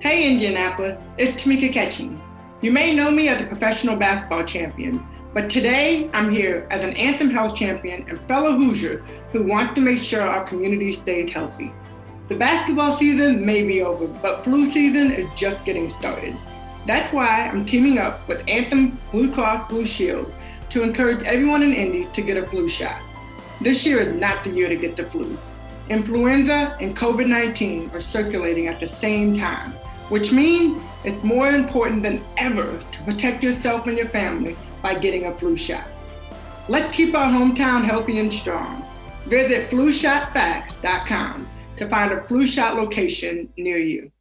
Hey Indianapolis, it's Tamika Catchings. You may know me as a professional basketball champion, but today I'm here as an Anthem Health champion and fellow Hoosier who wants to make sure our community stays healthy. The basketball season may be over, but flu season is just getting started. That's why I'm teaming up with Anthem Blue Cross Blue Shield to encourage everyone in Indy to get a flu shot. This year is not the year to get the flu. Influenza and COVID-19 are circulating at the same time, which means it's more important than ever to protect yourself and your family by getting a flu shot. Let's keep our hometown healthy and strong. Visit flushotfacts.com to find a flu shot location near you.